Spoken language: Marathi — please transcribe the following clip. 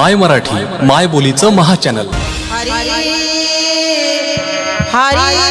माय मराठी माय बोलीचं महाचॅनल हरी हरी